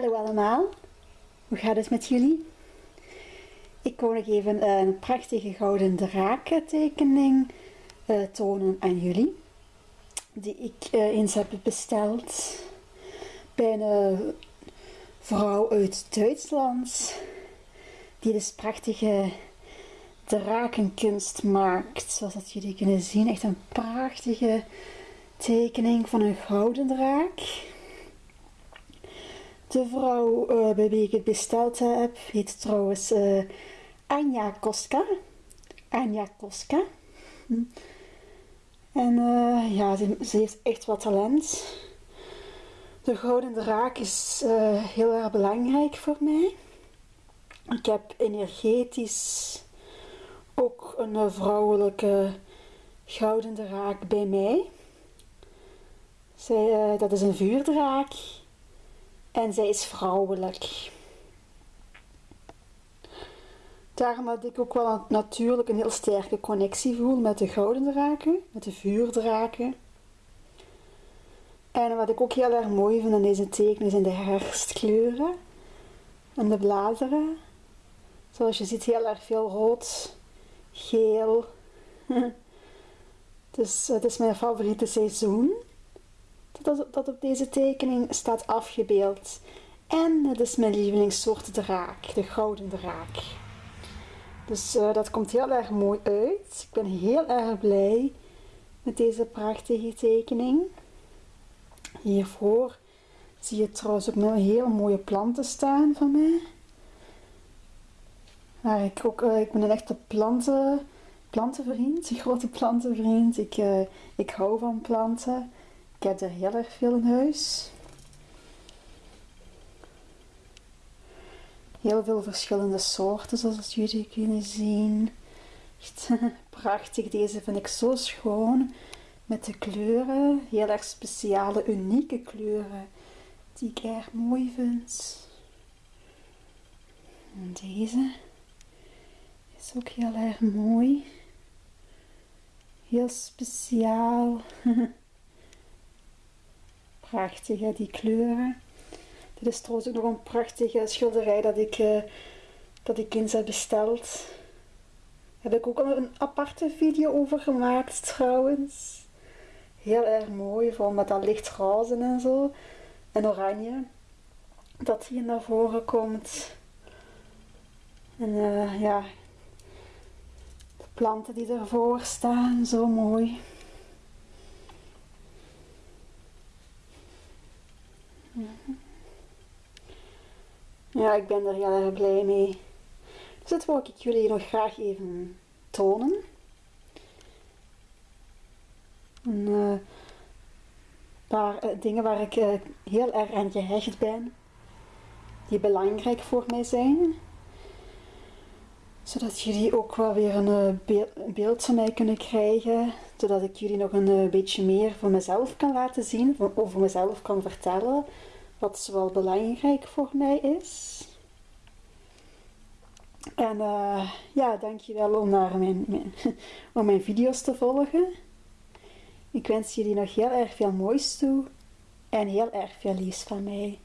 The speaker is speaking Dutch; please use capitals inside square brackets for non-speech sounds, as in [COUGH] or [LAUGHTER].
Hallo allemaal, hoe gaat het met jullie? Ik wil nog even een prachtige gouden drakentekening uh, tonen aan jullie. Die ik uh, eens heb besteld bij een vrouw uit Duitsland. Die dus prachtige drakenkunst maakt. Zoals dat jullie kunnen zien. Echt een prachtige tekening van een gouden draak. De vrouw uh, bij wie ik het besteld heb heet trouwens uh, Anja Koska. Anja Koska. En ja, ze, ze, heeft echt wat talent. De gouden draak is heel erg belangrijk voor mij. Ik heb energetisch ook een vrouwelijke gouden draak bij mij. Zij, dat is een vuurdraak. En zij is vrouwelijk. Daarom dat ik ook wel natuurlijk een heel sterke connectie voel met de gouden draken, met de vuurdraken. En wat ik ook heel erg mooi vind aan deze tekenen zijn de herfstkleuren en de bladeren. Zoals je ziet heel erg veel rood, geel. [LAUGHS] dus het is mijn favoriete seizoen dat, op deze tekening staat afgebeeld. En het is mijn lievelingssoort draak, de gouden draak. Dus uh, dat komt heel erg mooi uit. Ik ben heel erg blij met deze prachtige tekening. Hiervoor zie je trouwens ook nog hele mooie planten staan van mij. Maar ik, ook, uh, ik ben een echte planten, plantenvriend, een grote plantenvriend. Ik, uh, ik hou van planten. Ik heb er heel erg veel in huis. Heel veel verschillende soorten zoals jullie kunnen zien. Echt [LAUGHS] prachtig. Deze vind ik zo schoon. Met de kleuren. Heel erg speciale, unieke kleuren. Die ik erg mooi vind. En deze is ook heel erg mooi. Heel speciaal. [LAUGHS] prachtig, die kleuren. Dit is trouwens ook nog een prachtige schilderij dat ik, uh, dat ik eens heb besteld. Daar heb ik ook al een aparte video over gemaakt trouwens. Heel erg mooi, vooral met dat licht roze en zo. En oranje. Dat hier naar voren komt. En uh, ja, de planten die ervoor staan, zo mooi. Ja, ik ben er heel erg blij mee. Dus dat wil ik jullie nog graag even tonen. Een paar uh, dingen waar ik uh, heel erg aan gehecht ben. Die belangrijk voor mij zijn. Zodat jullie ook wel weer een beeld van mij kunnen krijgen. Zodat ik jullie nog een beetje meer van mezelf kan laten zien. Over mezelf kan vertellen wat zowel belangrijk voor mij is. En uh, ja, dankjewel om naar mijn, mijn, [LAUGHS] om mijn video's te volgen. Ik wens jullie nog heel erg veel moois toe en heel erg veel liefs van mij.